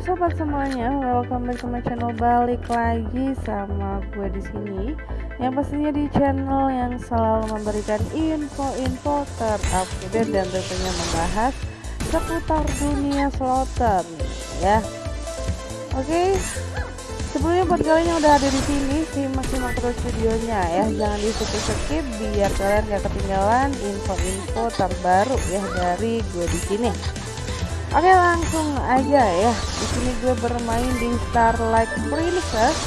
Sobat semuanya, welcome back to my channel. Balik lagi sama gue di sini. Yang pastinya di channel yang selalu memberikan info-info terupdate dan tentunya membahas seputar dunia slotter ya. Oke. Sebelumnya buat kalian yang udah ada di sini, simak-simak terus videonya ya. Jangan di skip biar kalian gak ketinggalan info-info terbaru ya dari gue di sini. Oke langsung aja ya. Di sini gue bermain di Starlight Princess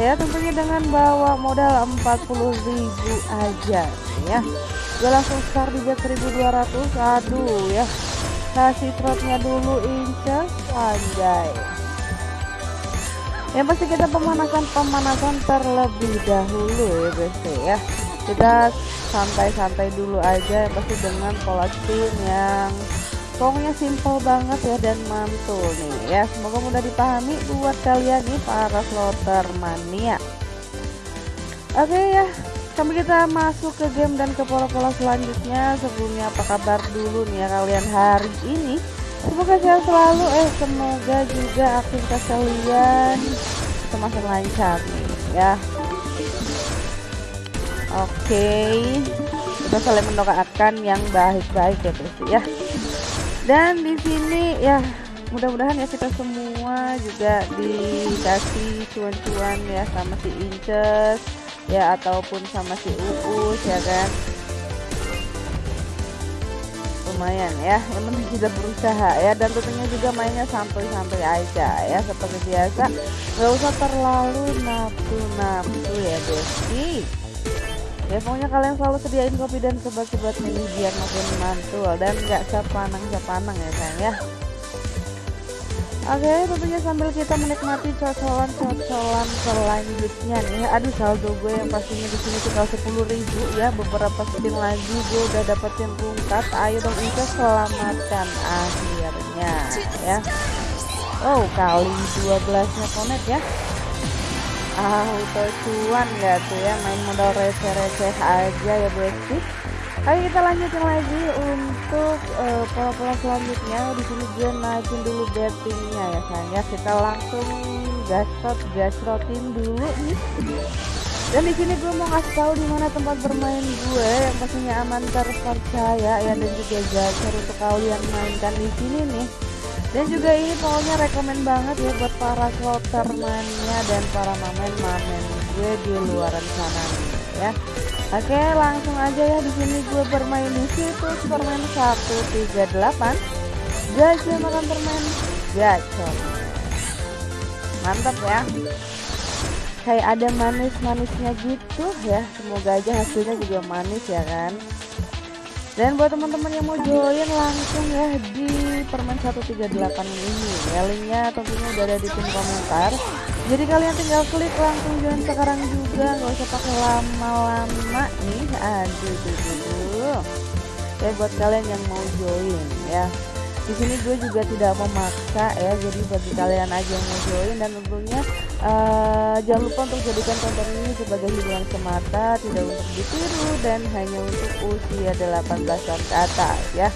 ya tentunya dengan bawa modal 40.000 aja ya. Gue langsung start di bet 1200. Aduh ya. Kasih trotnya dulu inces anjay. Yang pasti kita pemanasan-pemanasan terlebih dahulu ya guys ya. Kita santai-santai dulu aja yang pasti dengan pola spin yang pokoknya simple banget ya dan mantul nih ya. Semoga mudah dipahami buat kalian nih para slotter mania. Oke ya. Sambil kita masuk ke game dan ke pola-pola selanjutnya sebelumnya apa kabar dulu nih ya kalian hari ini? Semoga sehat selalu eh semoga juga aktivitas kalian semakin lancar nih ya. Oke. Kita saling mendoakan yang baik-baik ya terus ya dan di sini ya mudah-mudahan ya kita semua juga dikasih cuan-cuan ya sama si Inces ya ataupun sama si Uus ya kan? Lumayan ya yang penting kita berusaha ya dan tentunya juga mainnya sampai-sampai aja ya seperti biasa. Nggak usah terlalu nafsu-nafsu ya Besti ya pokoknya kalian selalu sediain kopi dan sebat-sebat ini biar makin mantul dan nggak sepanang-sepanang ya sayang ya. Oke tentunya sambil kita menikmati cocolan-cocolan selanjutnya nih. Aduh saldo gue yang pastinya di sini tinggal 10.000 ya. Beberapa spin lagi gue udah dapetin rungkat ayo dong itu selamatkan akhirnya ya. Oh kali 12 nya konet ya auto cuan gak tuh ya main modal receh-receh aja ya besti Ayo kita lanjutin lagi untuk uh, pola-pola selanjutnya. Di sini gue naikin dulu bettingnya ya sayang ya kita langsung gasrot gasrotin dulu nih. Dan di sini gue mau ngasih tahu di mana tempat bermain gue yang pastinya aman terpercaya. Ya dan juga gacor untuk kalian mainkan di sini nih dan juga ini pokoknya rekomend banget ya buat para mania dan para mamen-mamen gue di luaran sana nih ya. Oke langsung aja ya di sini gue bermain di situ permain 138 gajah makan permen gacor. Mantap ya. Kayak ada manis-manisnya gitu ya. Semoga aja hasilnya juga manis ya kan dan buat teman-teman yang mau join langsung ya di permen 138 ini. Ya linknya tentunya udah ada di pin komentar. Jadi kalian tinggal klik langsung join sekarang juga. Nggak usah pakai lama-lama nih. Aduh duh, duh, duh. ya buat kalian yang mau join ya. Di sini gue juga tidak memaksa ya. Jadi bagi kalian aja yang mau join dan tentunya uh, jangan lupa untuk jadikan konten ini sebagai hiburan semata tidak untuk ditiru dan hanya untuk usia 18 tahun ke atas ya.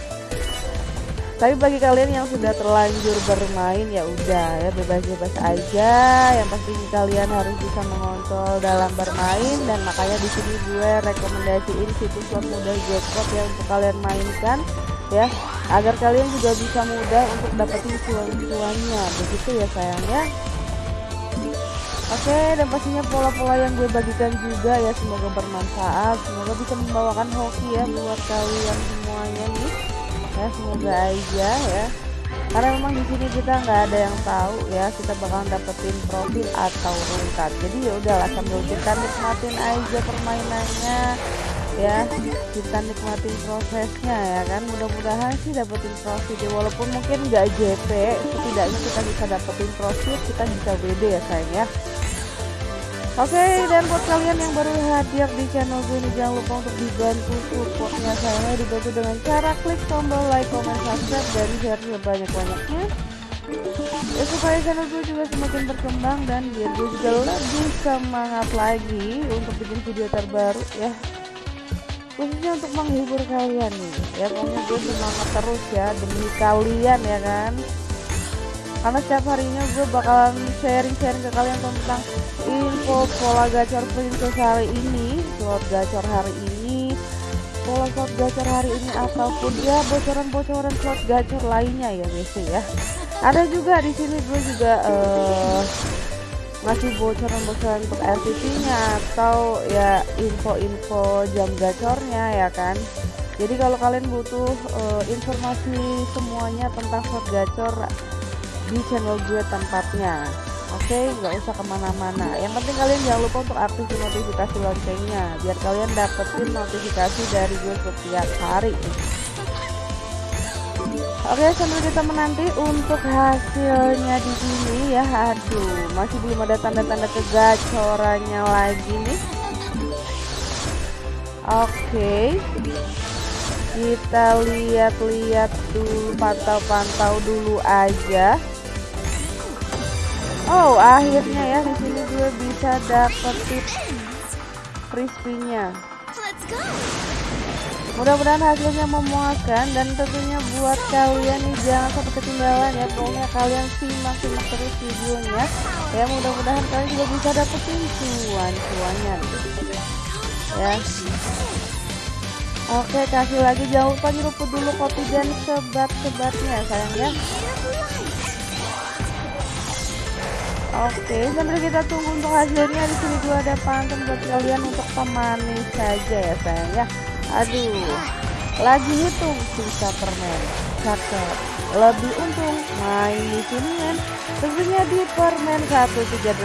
Tapi bagi kalian yang sudah terlanjur bermain ya udah ya bebas-bebas aja. Yang pasti kalian harus bisa mengontrol dalam bermain dan makanya di sini gue rekomendasiin situs slot mudah jackpot yang untuk kalian mainkan ya. Agar kalian juga bisa mudah untuk dapetin cuan-cuannya. Begitu ya sayangnya Oke dan pastinya pola-pola yang gue bagikan juga ya semoga bermanfaat semoga bisa membawakan hoki ya buat kalian semuanya nih. Ya semoga aja ya. Karena memang di sini kita nggak ada yang tahu ya kita bakalan dapetin profit atau rungkat jadi ya udahlah sambil kita nikmatin aja permainannya ya kita nikmatin prosesnya ya kan. Mudah-mudahan sih dapetin profit ya. Walaupun mungkin nggak JP setidaknya kita bisa dapetin profit kita bisa WD ya sayang ya Oke okay, dan buat kalian yang baru hadir di channel gue ini jangan lupa untuk dibantu supportnya saya. Dibantu dengan cara klik tombol like, comment, subscribe dan share sebanyak-banyaknya. Ya supaya channel gue juga semakin berkembang dan biar gue juga lebih semangat lagi untuk bikin video terbaru ya. Khususnya untuk menghibur kalian nih ya. Pokoknya gue semangat terus ya demi kalian ya kan karena setiap harinya gue bakalan sharing-sharing ke kalian tentang info pola gacor princess hari ini slot gacor hari ini pola slot gacor hari ini ataupun ya bocoran-bocoran slot gacor lainnya ya BC ya. Ada juga di sini gue juga uh, ngasih bocoran-bocoran untuk RTP-nya atau ya info-info jam gacornya ya kan. Jadi kalau kalian butuh uh, informasi semuanya tentang slot gacor di channel gue tempatnya. Oke okay, nggak usah ke mana-mana. Yang penting kalian jangan lupa untuk aktifin notifikasi loncengnya biar kalian dapetin notifikasi dari gue setiap hari. Oke sambil kita menanti untuk hasilnya di sini ya. Aduh masih belum ada tanda-tanda kegacorannya lagi nih. Oke kita lihat-lihat dulu pantau-pantau dulu aja Oh, akhirnya ya di sini gue bisa dapetin crispy-nya. Mudah-mudahan hasilnya memuaskan dan tentunya buat kalian nih jangan sampai ketinggalan ya. Pokoknya kalian simak-simak terus videonya. Ya mudah-mudahan kalian juga bisa dapetin cuan-cuannya. Ya. Oke, kasih lagi jangan lupa nyeruput dulu kopi dan sebat-sebatnya sayang ya. Oke, sambil kita tunggu untuk hasilnya di sini juga ada pantun buat kalian untuk pemanis saja ya sayang ya. Aduh, lagi hitung sisa permen. Cakep. Lebih untung main di sini kan. Tentunya di permen 138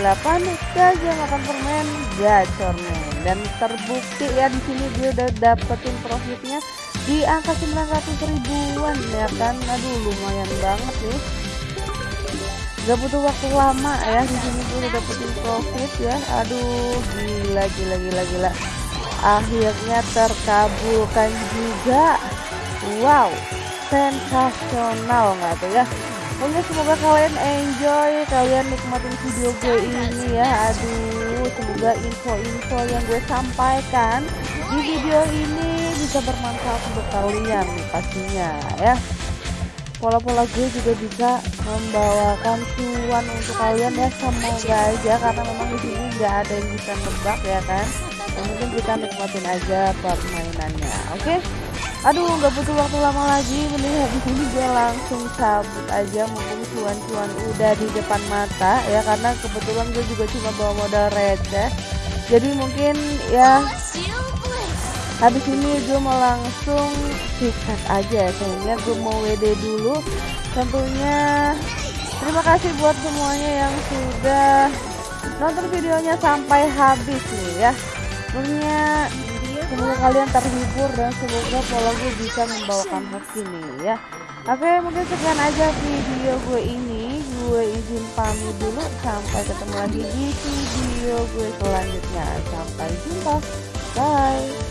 saja makan permen gacornya dan terbukti ya di sini dia udah dapetin profitnya di angka 900 ribuan ya kan. Aduh, lumayan banget nih gak butuh waktu lama ya di sini gue udah dapetin profit ya. Aduh gila gila gila gila. Akhirnya terkabulkan juga. Wow sensasional nggak tuh ya? Pokoknya semoga kalian enjoy kalian nikmatin video gue ini ya. Aduh semoga info-info yang gue sampaikan di video ini bisa bermanfaat untuk kalian pastinya ya pola-pola gue juga bisa membawakan cuan untuk kalian ya semoga aja karena memang di sini nggak ada yang bisa nebak ya kan yang mungkin kita nikmatin aja permainannya oke okay? aduh nggak butuh waktu lama lagi mending habis ini gue langsung cabut aja mumpung cuan-cuan udah di depan mata ya karena kebetulan gue juga cuma bawa modal receh jadi mungkin ya habis ini gue mau langsung sikat aja sehingga gue mau WD dulu. Tentunya terima kasih buat semuanya yang sudah nonton videonya sampai habis nih ya. Tentunya semoga kalian terhibur dan semoga pola gue bisa membawakan hoki nih ya. Oke mungkin sekian aja video gue ini. Gue izin pamit dulu sampai ketemu lagi di video gue selanjutnya. Sampai jumpa. Bye